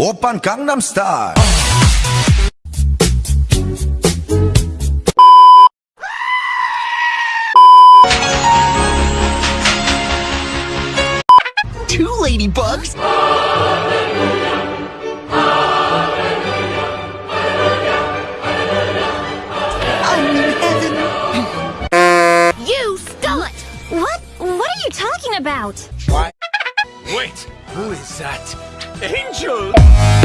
오빤 강남스타일 Two ladybugs? I'm in heaven. You stole it! What? What are you talking about? Wait, who is that? Angel!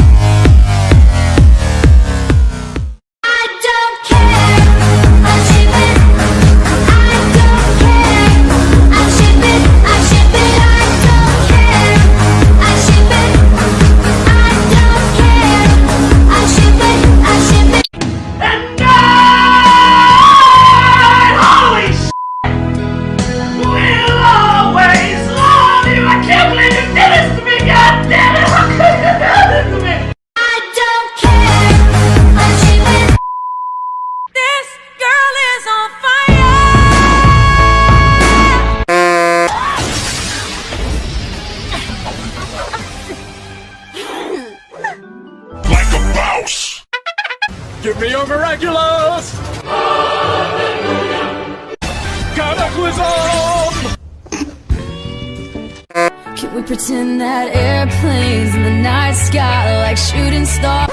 Pretend that airplanes in the night sky like shooting stars?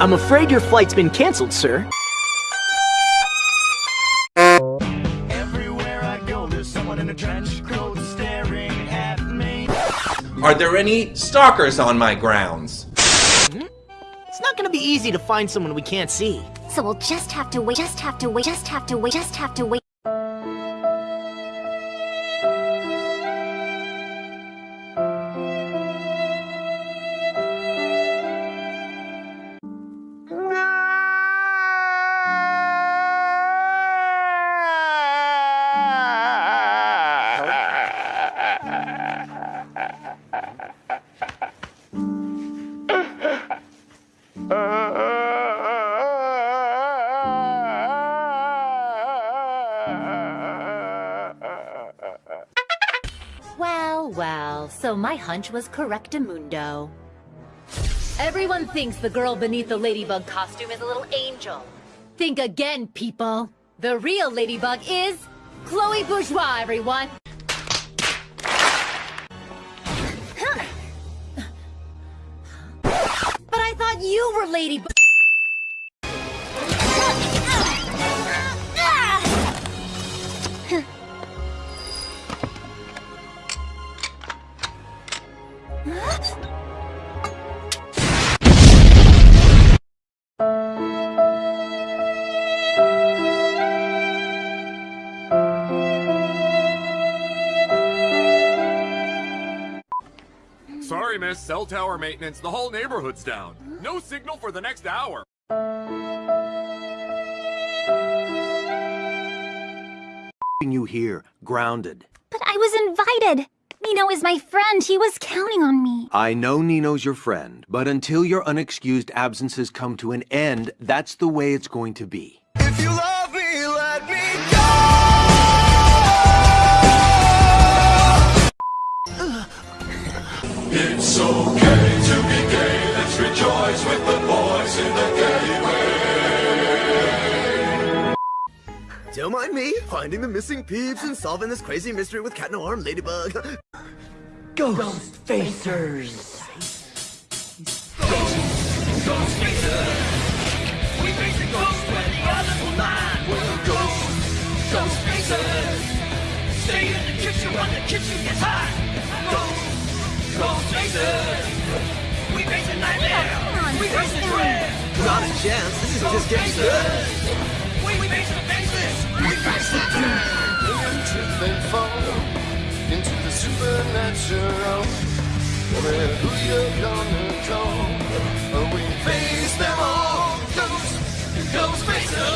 I'm afraid your flight's been canceled, sir. Everywhere I go, there's someone in a trench coat staring at me. Are there any stalkers on my grounds? It's not gonna be easy to find someone we can't see. So we'll just have to wait. Just have to wait. Just have to wait. Just have to wait. Well, so my hunch was correctamundo. Everyone thinks the girl beneath the ladybug costume is a little angel. Think again, people. The real ladybug is Chloe Bourgeois, everyone. But I thought you were ladybug. Sorry, miss. Cell tower maintenance. The whole neighborhood's down. No signal for the next hour. you here, grounded. But I was invited. Nino is my friend. He was counting on me. I know Nino's your friend, but until your unexcused absences come to an end, that's the way it's going to be. If you love It's okay to be gay. Let's rejoice with the boys in the gay way. Don't mind me, finding the missing peeps and solving this crazy mystery with cat no arm ladybug. Ghost Ghost Facers! We face the ghost where the others will not. We're ghosts, ghost facers. Stay in the kitchen when the kitchen gets hot. Ghost. We face a nightmare. We face the dread. Not a chance, this is just getting started. We face the faceless. We face the dread. trip and fall into the supernatural. Where who you're gonna call? We Face them all. Ghosts, ghost facers.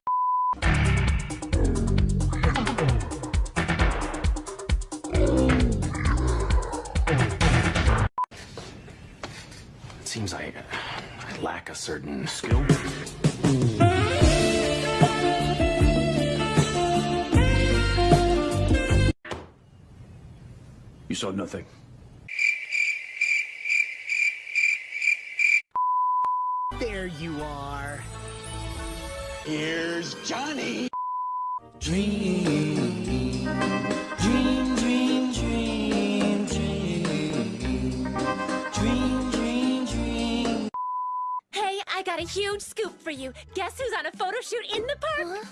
seems I, I lack a certain skill. You saw nothing. There you are. Here's Johnny. Dream, dream, I got a huge scoop for you. Guess who's on a photo shoot in the park?